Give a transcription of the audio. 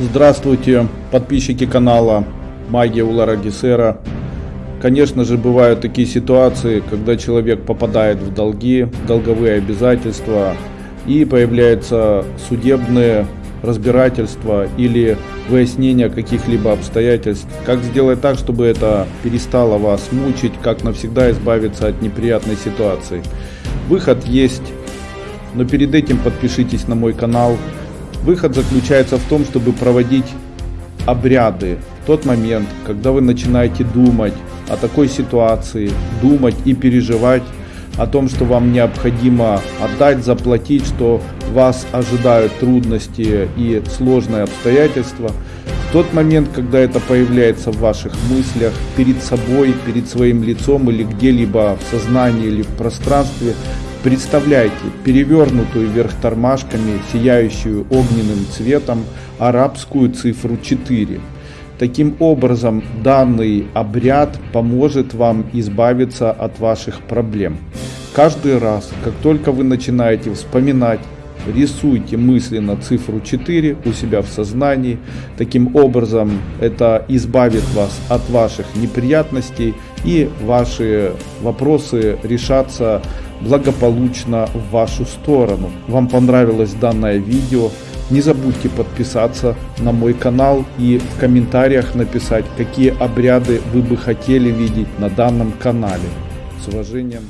Здравствуйте, подписчики канала Магия Улара Гесера. Конечно же, бывают такие ситуации, когда человек попадает в долги, в долговые обязательства и появляются судебные разбирательства или выяснение каких-либо обстоятельств. Как сделать так, чтобы это перестало вас мучить, как навсегда избавиться от неприятной ситуации. Выход есть, но перед этим подпишитесь на мой канал, Выход заключается в том, чтобы проводить обряды в тот момент, когда вы начинаете думать о такой ситуации, думать и переживать о том, что вам необходимо отдать, заплатить, что вас ожидают трудности и сложные обстоятельства. В тот момент, когда это появляется в ваших мыслях, перед собой, перед своим лицом или где-либо в сознании или в пространстве, Представляйте перевернутую вверх тормашками, сияющую огненным цветом арабскую цифру 4. Таким образом, данный обряд поможет вам избавиться от ваших проблем. Каждый раз, как только вы начинаете вспоминать рисуйте мысленно цифру 4 у себя в сознании. Таким образом это избавит вас от ваших неприятностей и ваши вопросы решатся благополучно в вашу сторону. Вам понравилось данное видео? Не забудьте подписаться на мой канал и в комментариях написать, какие обряды вы бы хотели видеть на данном канале. С уважением.